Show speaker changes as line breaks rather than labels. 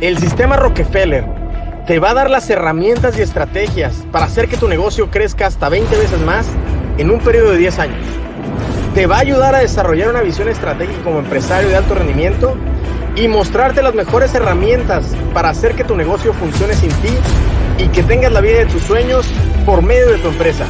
El sistema Rockefeller te va a dar las herramientas y estrategias para hacer que tu negocio crezca hasta 20 veces más en un periodo de 10 años. Te va a ayudar a desarrollar una visión estratégica como empresario de alto rendimiento y mostrarte las mejores herramientas para hacer que tu negocio funcione sin ti y que tengas la vida de tus sueños por medio de tu empresa.